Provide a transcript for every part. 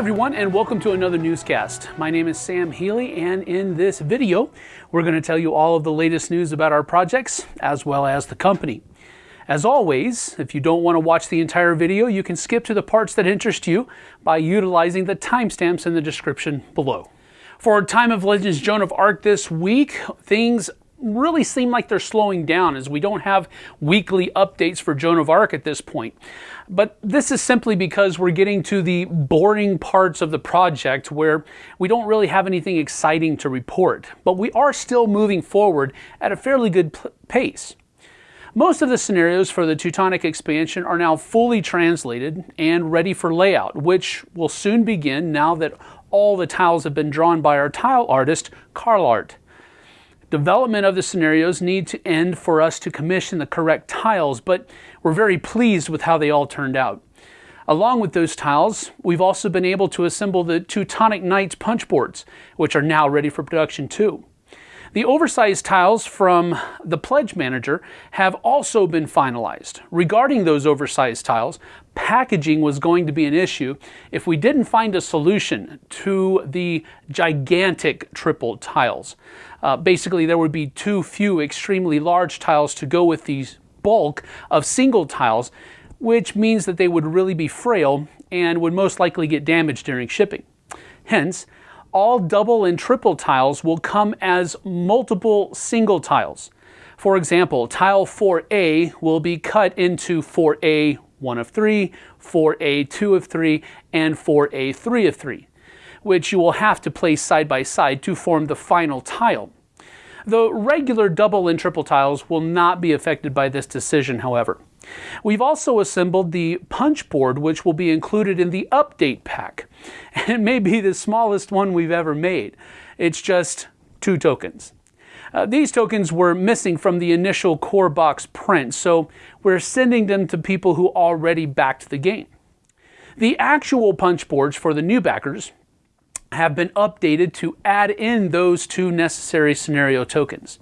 everyone, and welcome to another newscast. My name is Sam Healy, and in this video, we're going to tell you all of the latest news about our projects as well as the company. As always, if you don't want to watch the entire video, you can skip to the parts that interest you by utilizing the timestamps in the description below. For Time of Legends Joan of Arc this week, things really seem like they're slowing down as we don't have weekly updates for Joan of Arc at this point. But this is simply because we're getting to the boring parts of the project where we don't really have anything exciting to report. But we are still moving forward at a fairly good pace. Most of the scenarios for the Teutonic expansion are now fully translated and ready for layout, which will soon begin now that all the tiles have been drawn by our tile artist, Carlart. Development of the scenarios need to end for us to commission the correct tiles, but we're very pleased with how they all turned out. Along with those tiles, we've also been able to assemble the Teutonic Knights punch boards, which are now ready for production too. The oversized tiles from the Pledge Manager have also been finalized. Regarding those oversized tiles, packaging was going to be an issue if we didn't find a solution to the gigantic triple tiles. Uh, basically, there would be too few extremely large tiles to go with these bulk of single tiles, which means that they would really be frail and would most likely get damaged during shipping. Hence, all double and triple tiles will come as multiple single tiles. For example, tile 4A will be cut into 4A 1 of 3, 4A 2 of 3, and 4A 3 of 3, which you will have to place side by side to form the final tile. The regular double and triple tiles will not be affected by this decision, however. We've also assembled the punch board, which will be included in the update pack. It may be the smallest one we've ever made. It's just two tokens. Uh, these tokens were missing from the initial core box print, so we're sending them to people who already backed the game. The actual punch boards for the new backers have been updated to add in those two necessary scenario tokens.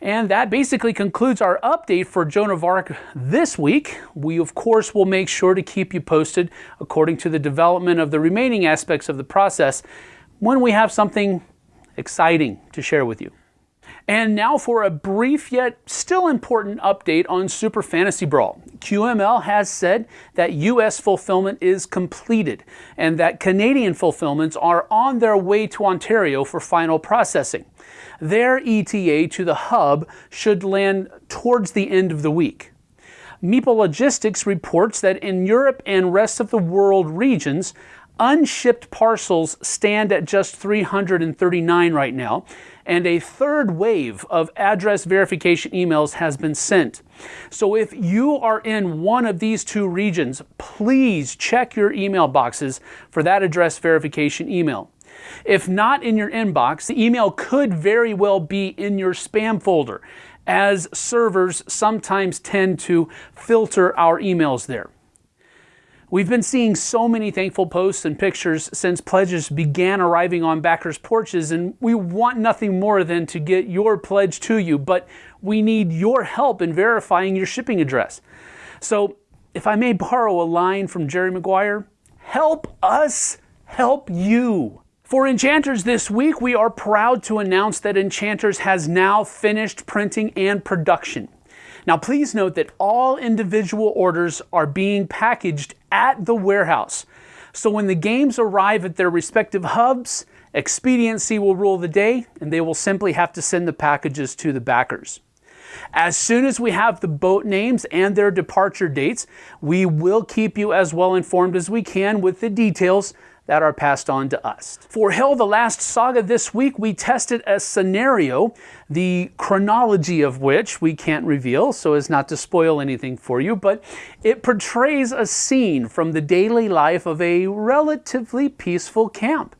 And that basically concludes our update for Joan of Arc this week. We, of course, will make sure to keep you posted according to the development of the remaining aspects of the process when we have something exciting to share with you. And now for a brief yet still important update on Super Fantasy Brawl. QML has said that US fulfillment is completed and that Canadian fulfillments are on their way to Ontario for final processing. Their ETA to the hub should land towards the end of the week. Meeple Logistics reports that in Europe and rest of the world regions, unshipped parcels stand at just 339 right now, and a third wave of address verification emails has been sent. So if you are in one of these two regions, please check your email boxes for that address verification email. If not in your inbox, the email could very well be in your spam folder, as servers sometimes tend to filter our emails there. We've been seeing so many thankful posts and pictures since pledges began arriving on backers' porches, and we want nothing more than to get your pledge to you, but we need your help in verifying your shipping address. So, if I may borrow a line from Jerry Maguire, help us help you. For Enchanters this week, we are proud to announce that Enchanters has now finished printing and production. Now, please note that all individual orders are being packaged at the warehouse. So when the games arrive at their respective hubs, expediency will rule the day and they will simply have to send the packages to the backers. As soon as we have the boat names and their departure dates, we will keep you as well informed as we can with the details that are passed on to us. For Hel the Last Saga this week, we tested a scenario, the chronology of which we can't reveal so as not to spoil anything for you, but it portrays a scene from the daily life of a relatively peaceful camp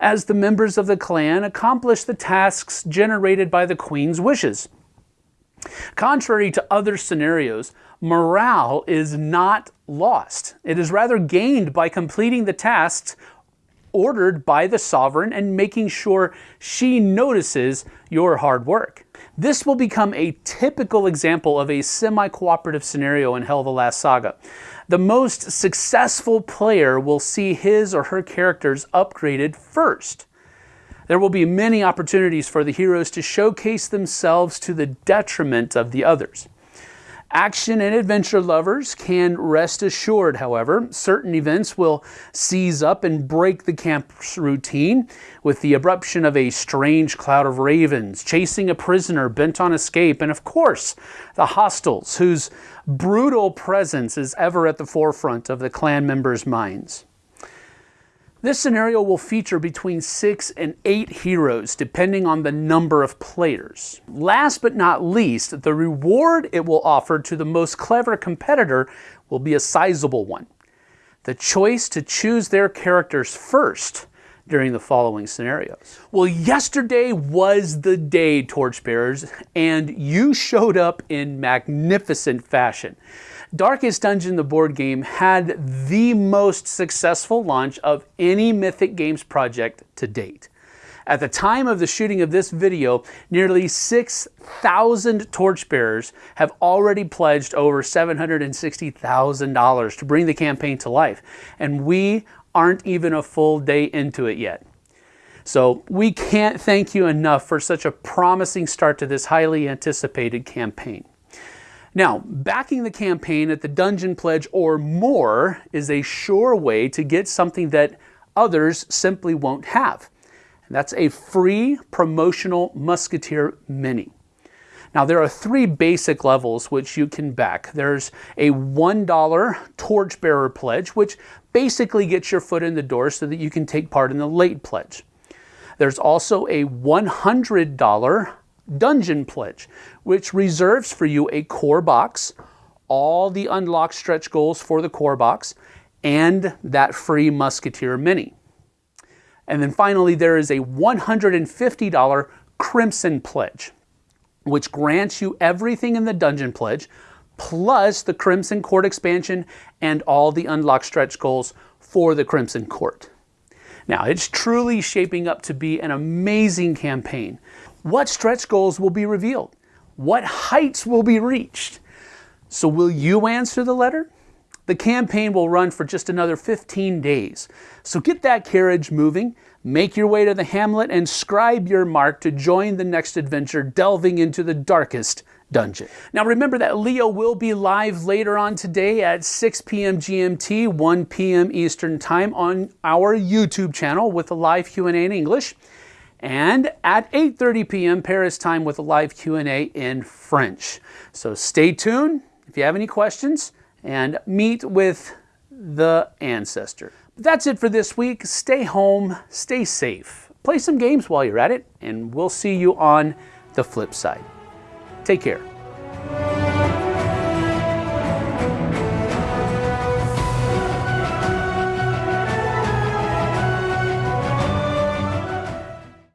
as the members of the clan accomplish the tasks generated by the queen's wishes. Contrary to other scenarios, morale is not lost. It is rather gained by completing the tasks ordered by the sovereign and making sure she notices your hard work. This will become a typical example of a semi-cooperative scenario in Hel the Last Saga. The most successful player will see his or her characters upgraded first. There will be many opportunities for the heroes to showcase themselves to the detriment of the others. Action and adventure lovers can rest assured, however, certain events will seize up and break the camp's routine with the eruption of a strange cloud of ravens, chasing a prisoner bent on escape, and of course, the hostiles, whose brutal presence is ever at the forefront of the clan members' minds. This scenario will feature between six and eight heroes, depending on the number of players. Last but not least, the reward it will offer to the most clever competitor will be a sizable one. The choice to choose their characters first during the following scenarios. Well, yesterday was the day, Torchbearers, and you showed up in magnificent fashion. Darkest Dungeon, the board game, had the most successful launch of any Mythic Games project to date. At the time of the shooting of this video, nearly 6,000 torchbearers have already pledged over $760,000 to bring the campaign to life, and we aren't even a full day into it yet. So we can't thank you enough for such a promising start to this highly anticipated campaign. Now, backing the campaign at the Dungeon Pledge or more is a sure way to get something that others simply won't have. And that's a free promotional Musketeer Mini. Now, there are three basic levels which you can back. There's a $1 Torchbearer Pledge, which basically gets your foot in the door so that you can take part in the late pledge. There's also a $100 Dungeon Pledge, which reserves for you a core box, all the unlocked stretch goals for the core box, and that free Musketeer Mini. And then finally, there is a $150 Crimson Pledge, which grants you everything in the Dungeon Pledge, plus the Crimson Court expansion and all the unlocked stretch goals for the Crimson Court. Now, it's truly shaping up to be an amazing campaign. What stretch goals will be revealed? What heights will be reached? So will you answer the letter? The campaign will run for just another 15 days. So get that carriage moving, make your way to the hamlet, and scribe your mark to join the next adventure delving into the darkest dungeon. Now remember that Leo will be live later on today at 6 p.m. GMT, 1 p.m. Eastern Time on our YouTube channel with a live Q&A in English and at 8.30 p.m. Paris time with a live Q&A in French. So stay tuned if you have any questions and meet with the ancestor. But That's it for this week. Stay home, stay safe, play some games while you're at it, and we'll see you on the flip side. Take care.